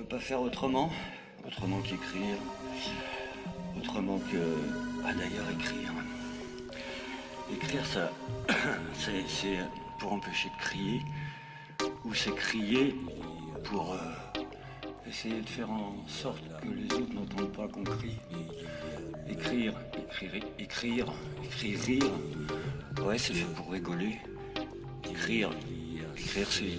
peut pas faire autrement, autrement qu'écrire, autrement que, ah d'ailleurs écrire. Écrire ça, c'est pour empêcher de crier, ou c'est crier pour euh, essayer de faire en sorte que les autres n'entendent pas qu'on crie. Écrire, écrire, écrire, écrire, rire, ouais c'est fait pour rigoler. Écrire, écrire c'est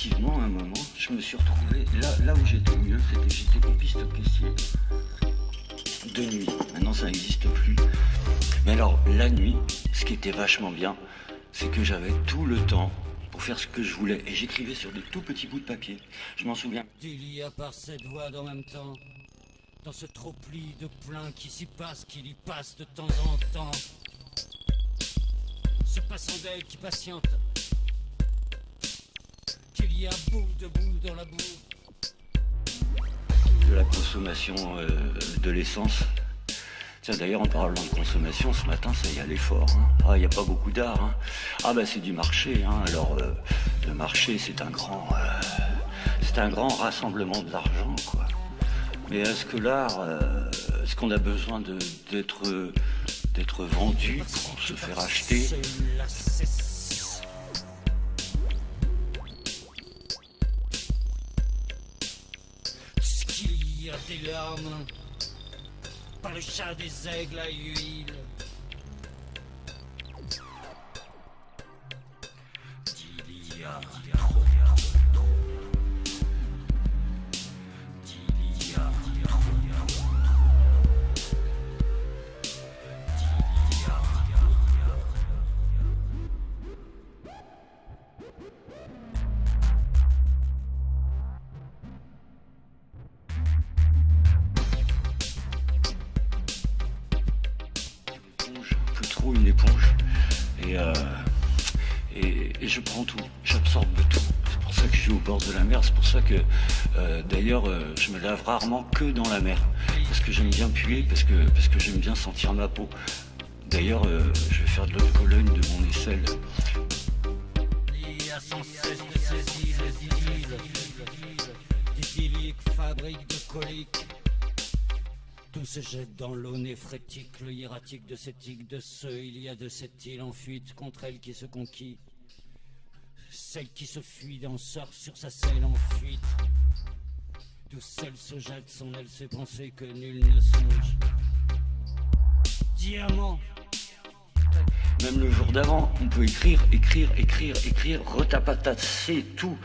effectivement, à un moment, je me suis retrouvé là, là où j'étais mieux, c'était j'étais copiste caissier de nuit. Maintenant, ça n'existe plus. Mais alors, la nuit, ce qui était vachement bien, c'est que j'avais tout le temps pour faire ce que je voulais. Et j'écrivais sur des tout petits bouts de papier. Je m'en souviens. Y a par cette voix même temps, dans ce trop pli de plein qui s'y passe, qui y passe de temps en temps ce passant d'elle qui patiente, qu'il y a debout dans la boue. De la consommation euh, de l'essence. Tiens, d'ailleurs, en parlant de consommation, ce matin, ça y allait fort. Hein. Ah, il n'y a pas beaucoup d'art. Hein. Ah, bah, c'est du marché. Hein. Alors, euh, le marché, c'est un grand... Euh, c'est un grand rassemblement d'argent, quoi. Mais est-ce que l'art, est-ce qu'on a besoin d'être d'être vendu pour se faire acheter? Par le chat des aigles à huile. Une éponge euh, et, et, je prends tout, j'absorbe tout. C'est pour ça que je suis au bord de la mer, c'est pour ça que euh, d'ailleurs euh, je me lave rarement que dans la mer. Parce que j'aime bien puer, parce que, parce que j'aime bien sentir ma peau. D'ailleurs, je vais faire de l'autre colonne de mon aisselle. de tout se jette dans l'eau néphrétique, le hiératique de cette île de ceux, il y a de cette île en fuite contre elle qui se conquit. Celle qui se fuit d'en sort sur sa selle en fuite. D'où seul se jette son aile ses pensées que nul ne songe. Diamant. Même le jour d'avant, on peut écrire, écrire, écrire, écrire, retapatasser tout.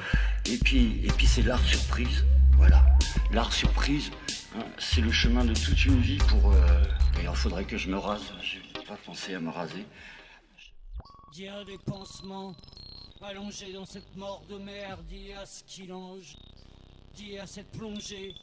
Et puis, et puis c'est l'art surprise. Voilà. L'art surprise, c'est le chemin de toute une vie pour... Euh... D'ailleurs, il faudrait que je me rase. Je n'ai pas pensé à me raser. À des pansements allongés dans cette mort de mer. Dis à ce qu'il ange. Dis à cette plongée.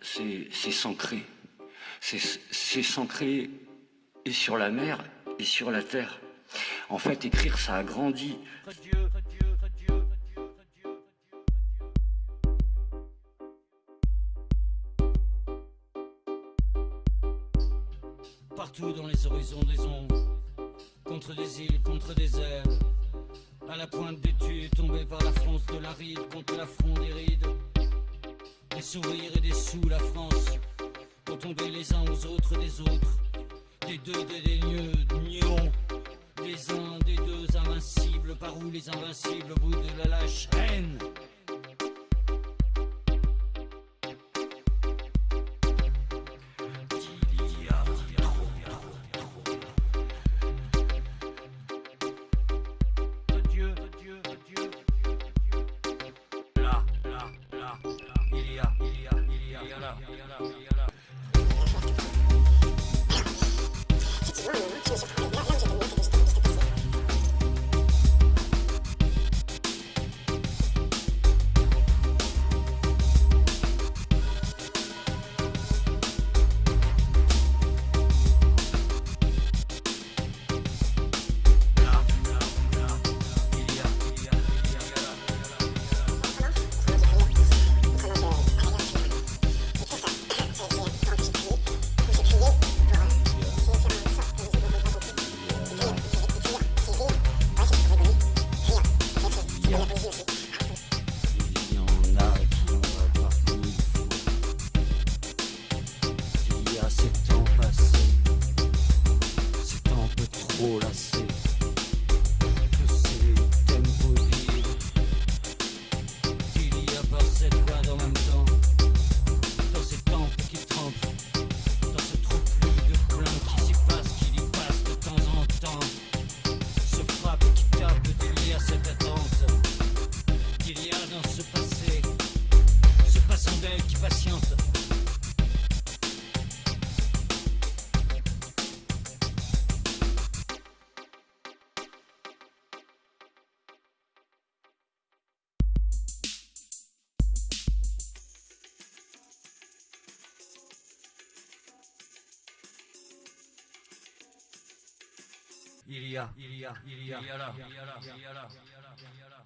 C'est s'ancrer. C'est s'ancrer et sur la mer et sur la terre. En fait, écrire, ça agrandit. Partout dans les horizons des ondes, contre des îles, contre des airs, à la pointe des tues, tombés par la France de la ride, contre la fronde des rides. Des sourires et des sous, la France, pour tomber les uns aux autres des autres, des deux, des, des nions, des uns, des deux invincibles, par où les invincibles, au bout de la lâche haine. il y a, il y a, il y a, il y a là, il y a là, il y a là, il y a là.